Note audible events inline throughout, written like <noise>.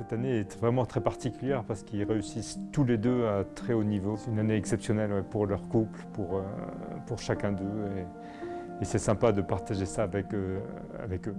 cette année est vraiment très particulière parce qu'ils réussissent tous les deux à très haut niveau. C'est une année exceptionnelle pour leur couple, pour, euh, chacun d'eux. Et, c'est sympa de partager ça avec, euh, avec eux.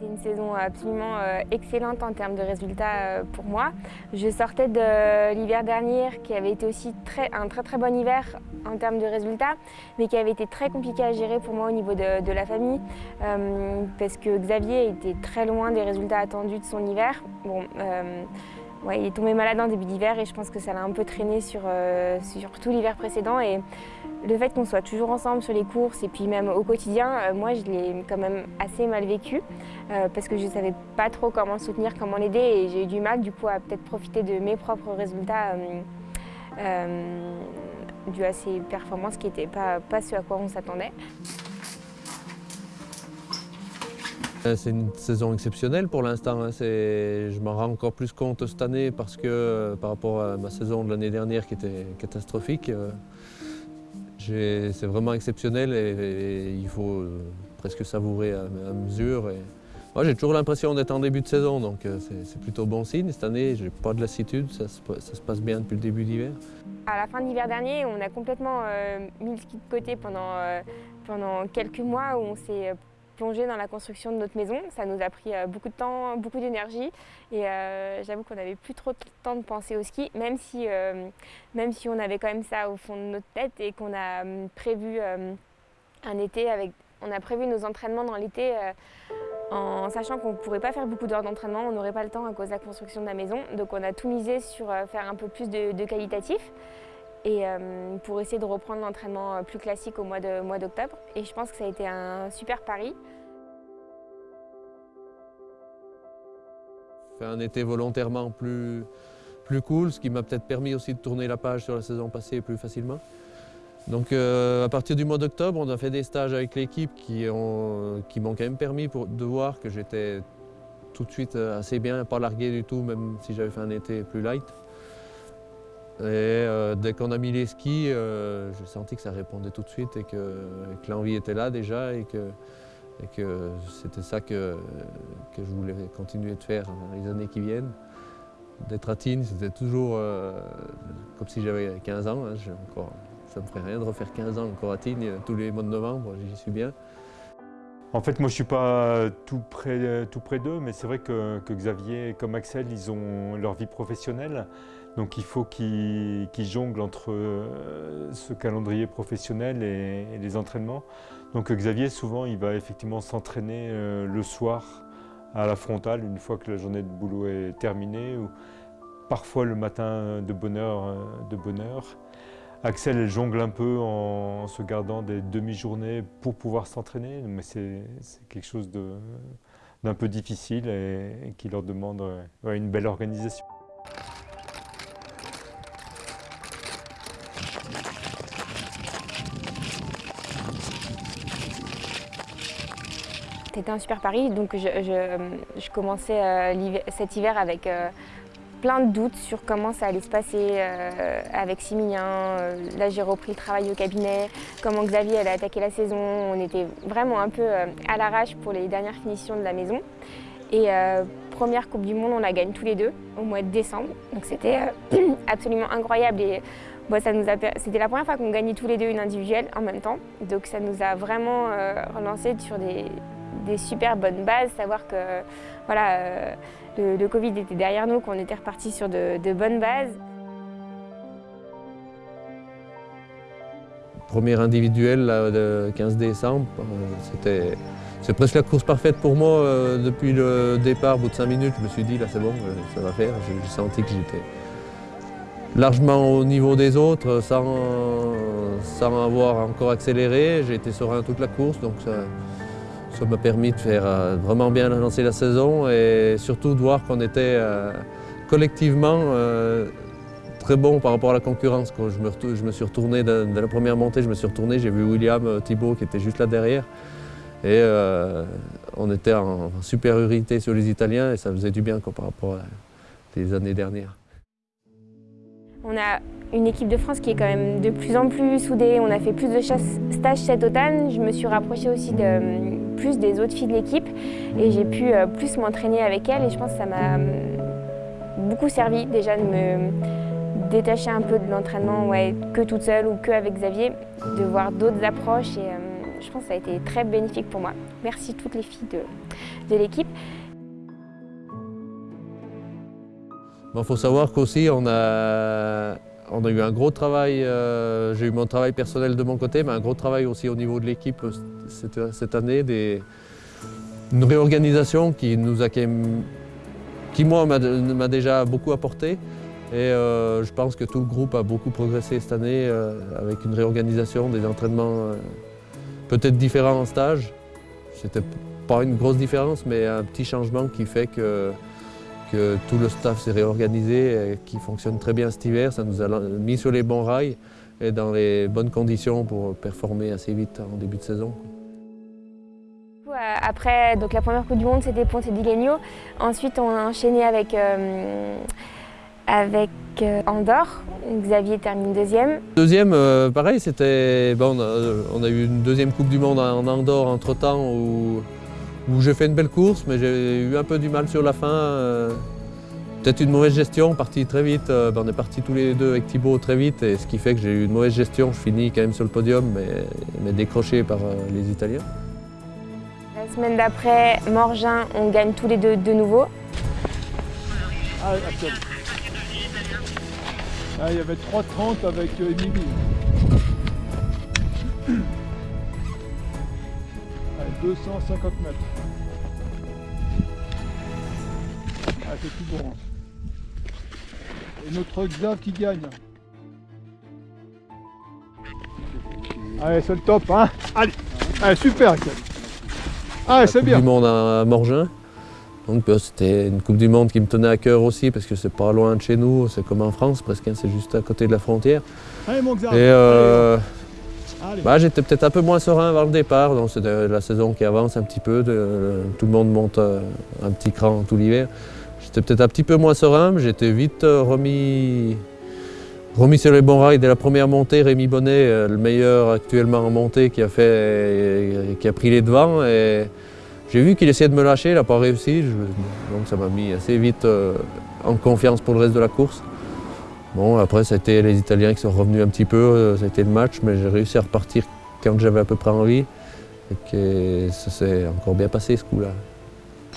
C'était une saison absolument euh, excellente en termes de résultats euh, pour moi. Je sortais de l'hiver dernier qui avait été aussi un très très bon hiver en termes de résultats, mais qui avait été très compliqué à gérer pour moi au niveau de, la famille, euh, parce que Xavier était très loin des résultats attendus de son hiver. Bon, euh, ouais, il est tombé malade en début d'hiver et je pense que ça l'a un peu traîné sur, euh, sur tout l'hiver précédent. Et le fait qu'on soit toujours ensemble sur les courses et puis même au quotidien, euh, moi je l'ai quand même assez mal vécu euh, parce que je ne savais pas trop comment soutenir, comment l'aider et j'ai eu du mal du coup à peut-être profiter de mes propres résultats dus à ses performances qui n'étaient pas, pas ce à quoi on s'attendait. C'est une saison exceptionnelle pour l'instant. hein. Je m'en rends encore plus compte cette année parce que euh, par rapport à ma saison de l'année dernière qui était catastrophique, euh, c'est vraiment exceptionnel et, il faut euh, presque savourer à, mesure. Moi, j'ai toujours l'impression d'être en début de saison, donc euh, c'est plutôt bon signe. Cette année, j'ai pas de lassitude, ça, se passe bien depuis le début d'hiver. À la fin de l'hiver dernier, on a complètement euh, mis le ski de côté pendant, euh, pendant quelques mois où on s'est plongé dans la construction de notre maison. Ça nous a pris euh, beaucoup de temps, beaucoup d'énergie et euh, j'avoue qu'on n'avait plus trop de temps de penser au ski, même si, euh, même si on avait quand même ça au fond de notre tête et qu'on a hum, prévu un été avec... On a prévu nos entraînements dans l'été en sachant qu'on ne pourrait pas faire beaucoup d'heures d'entraînement, on n'aurait pas le temps à cause de la construction de la maison. Donc on a tout misé sur faire un peu plus de, qualitatif et pour essayer de reprendre l'entraînement plus classique au mois d'octobre. Et je pense que ça a été un super pari. Un été volontairement plus, plus cool, ce qui m'a peut-être permis aussi de tourner la page sur la saison passée plus facilement. Donc euh, à partir du mois d'octobre, on a fait des stages avec l'équipe qui ont- qui m'ont quand même permis pour- de voir que j'étais tout de suite euh, assez bien, pas largué du tout, même si j'avais fait un été plus light. Et euh, dès qu'on a mis les skis, j'ai senti que ça répondait tout de suite et que, que l'envie était là déjà et que, et que c'était ça que, que je voulais continuer de faire les années qui viennent. D'être à Tignes, c'était toujours euh, comme si j'avais 15 ans. hein. Encore, ça ne me ferait rien de refaire 15 ans encore à Tignes tous les mois de novembre, j'y suis bien. En fait, moi, je ne suis pas tout près, tout d'eux, mais c'est vrai que, que Xavier comme Axel, ils ont leur vie professionnelle. Donc, il faut qu'ils qu'ils jonglent entre euh, ce calendrier professionnel et, et les entraînements. Donc, Xavier, souvent, il va effectivement s'entraîner euh, le soir à la frontale, une fois que la journée de boulot est terminée, ou parfois le matin de bonne heure. euh, de bonne heure. Axel elle jongle un peu en se gardant des demi-journées pour pouvoir s'entraîner, mais c'est quelque chose d'un peu difficile et, qui leur demande euh, une belle organisation. C'était un super pari, donc je, commençais euh, cet hiver avec euh, plein de doutes sur comment ça allait se passer euh, avec Similien. Euh, Là, j'ai repris le travail au cabinet, comment Xavier allait attaquer la saison. On était vraiment un peu euh, à l'arrache pour les dernières finitions de la maison. Et première Coupe du Monde, on la gagne tous les deux au mois de décembre. Donc c'était <clears throat> absolument incroyable. Et c'était la première fois qu'on gagnait tous les deux une individuelle en même temps. Donc ça nous a vraiment relancé sur des, super bonnes bases, savoir que voilà, le, Covid était derrière nous, qu'on était reparti sur de, bonnes bases. Premier individuel là, le 15 décembre, euh, c'était presque la course parfaite pour moi. euh, depuis le départ, au bout de 5 minutes, je me suis dit là c'est bon, euh, ça va faire. J'ai senti que j'étais largement au niveau des autres sans, sans avoir encore accéléré. J'ai été serein toute la course, donc ça ça m'a permis de faire euh, vraiment bien lancer la saison et surtout de voir qu'on était euh, collectivement euh, très bon par rapport à la concurrence. Quand je me, je me suis retourné de la première montée, je me suis retourné, j'ai vu William Thibault qui était juste là derrière. Et on était en, en supériorité sur les Italiens et ça faisait du bien quoi, par rapport à les années dernières. On a une équipe de France qui est quand même de plus en plus soudée. On a fait plus de chasse- stages cet automne. Je me suis rapprochée aussi de, plus des autres filles de l'équipe et j'ai pu plus m'entraîner avec elles et je pense que ça m'a beaucoup servi déjà de me détacher un peu de l'entraînement ouais, que toute seule ou que avec Xavier, de voir d'autres approches et je pense que ça a été très bénéfique pour moi. Merci toutes les filles de, l'équipe. Il faut savoir qu'aussi on a, on a eu un gros travail, euh, j'ai eu mon travail personnel de mon côté, mais un gros travail aussi au niveau de l'équipe cette, cette, année, des, une réorganisation qui nous a qui moi m'a déjà beaucoup apporté. Et euh, je pense que tout le groupe a beaucoup progressé cette année euh, avec une réorganisation des entraînements peut-être différents en stage. C'était pas une grosse différence, mais un petit changement qui fait que que tout le staff s'est réorganisé et qui fonctionne très bien cet hiver. Ça nous a mis sur les bons rails et dans les bonnes conditions pour performer assez vite en début de saison. Après, donc la première Coupe du Monde, c'était Ponte Gagno. Ensuite, on a enchaîné avec, euh, avec euh, Andorre. Xavier termine deuxième. Deuxième, euh, pareil, c'était. Bon, on, a, eu une deuxième Coupe du Monde en Andorre entre-temps où où j'ai fait une belle course, mais j'ai eu un peu du mal sur la fin. Euh, peut-être une mauvaise gestion, parti très vite. Euh, ben, on est partis tous les deux avec Thibaut très vite, et ce qui fait que j'ai eu une mauvaise gestion. Je finis quand même sur le podium, mais, décroché par euh, les Italiens. La semaine d'après, Morgin, on gagne tous les deux de nouveau. Ah, ah, il y avait 3,30 avec Émilie. 250 mètres. Ah, c'est tout bon. Et notre Xav qui gagne. Allez, c'est le top, hein Allez, Allez super Allez, c'est bien du monde à Morgin. Donc euh, c'était une Coupe du Monde qui me tenait à cœur aussi parce que c'est pas loin de chez nous, c'est comme en France presque, hein, c'est juste à côté de la frontière. Allez mon Xav, Et euh, bah, J'étais peut-être un peu moins serein avant le départ, donc c'est la saison qui avance un petit peu, tout le monde monte euh, un petit cran tout l'hiver. J'étais peut-être un petit peu moins serein, mais j'étais vite euh, remis, remis sur les bons rails dès la première montée. Rémi Bonnet, euh, le meilleur actuellement en montée, qui a, fait, qui a pris les devants. Et j'ai vu qu'il essayait de me lâcher, il n'a pas réussi, donc ça m'a mis assez vite en confiance pour le reste de la course. Bon, après, été les Italiens qui sont revenus un petit peu, euh, ça a été le match, mais j'ai réussi à repartir quand j'avais à peu près envie. Et que ça s'est encore bien passé ce coup-là.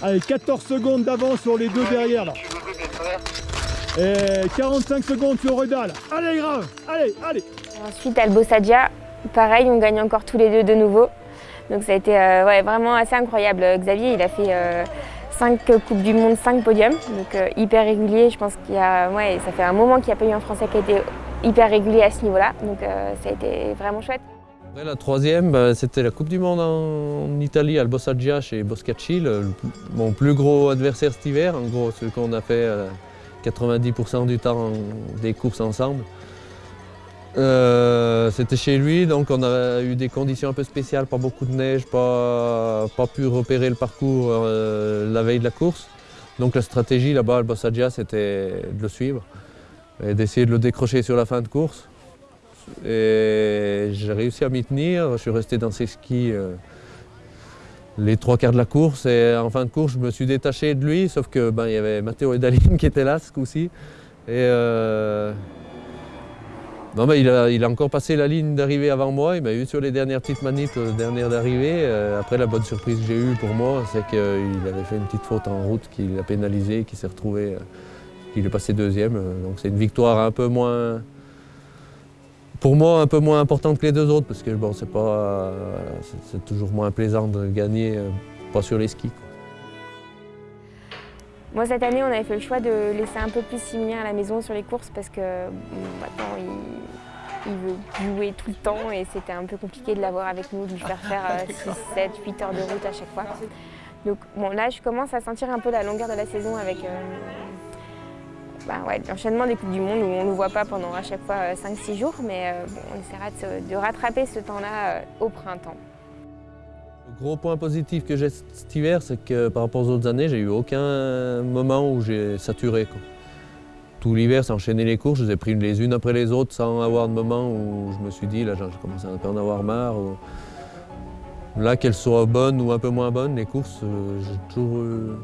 Allez, 14 secondes d'avance sur les deux derrière là. Et 45 secondes sur Redal. Allez, grave, allez, allez. Ensuite, Albo Sadia, pareil, on gagne encore tous les deux de nouveau. Donc ça a été euh, ouais, vraiment assez incroyable. Xavier, il a fait euh, 5 Coupes du Monde, 5 podiums, donc euh, hyper régulier. Je pense qu'il y a, ouais, ça fait un moment qu'il n'y a pas eu un Français qui a été hyper régulier à ce niveau-là, donc euh, ça a été vraiment chouette. la troisième, bah, c'était la Coupe du Monde en, Italie, à Bossaggia chez Boscacci, mon plus gros adversaire cet hiver, en gros celui qu'on a fait 90% euh, du temps des courses ensemble. Euh, c'était chez lui, donc on a eu des conditions un peu spéciales, pas beaucoup de neige, pas, pas pu repérer le parcours euh, la veille de la course. Donc la stratégie là-bas à Bossadia, c'était de le suivre et d'essayer de le décrocher sur la fin de course. Et j'ai réussi à m'y tenir, je suis resté dans ses skis euh, les trois quarts de la course et en fin de course je me suis détaché de lui, sauf que ben, il y avait Matteo et Daline <laughs> qui étaient là ce non, mais il a, encore passé la ligne d'arrivée avant moi. Il m'a eu sur les dernières petites manips, euh, dernières d'arrivée. Euh, après, la bonne surprise que j'ai eue pour moi, c'est qu'il avait fait une petite faute en route qui l'a pénalisé, qui s'est retrouvé, euh, qu'il est passé deuxième. Donc c'est une victoire un peu moins, pour moi, un peu moins importante que les deux autres, parce que bon, c'est pas, c'est toujours moins plaisant de gagner, pas sur les skis. Moi, cette année, on avait fait le choix de laisser un peu plus Similien à la maison sur les courses parce que maintenant, il, veut jouer tout le temps et c'était un peu compliqué de l'avoir avec nous, de lui faire faire 6, 7, 8 heures de route à chaque fois. Donc bon, là, je commence à sentir un peu la longueur de la saison avec euh, bah, l'enchaînement des Coupes du Monde où on ne le voit pas pendant à chaque fois 5-6 euh, jours, mais euh, on essaiera de, de rattraper ce temps-là au printemps. Le gros point positif que j'ai cet hiver, c'est que par rapport aux autres années, j'ai eu aucun moment où j'ai saturé. Tout l'hiver, c'est enchaîné les courses, je les ai pris les unes après les autres sans avoir de moment où je me suis dit, là, j'ai commencé à en avoir marre. Là, qu'elles soient bonnes ou un peu moins bonnes, les courses, euh, j'ai toujours, euh,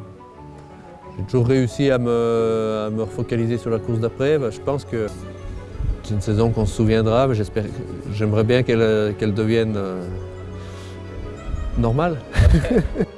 toujours réussi à me, à me focaliser sur la course d'après. Bah, je pense que c'est une saison qu'on se souviendra. mais J'aimerais bien qu'elle qu'elle devienne euh, normale. <laughs>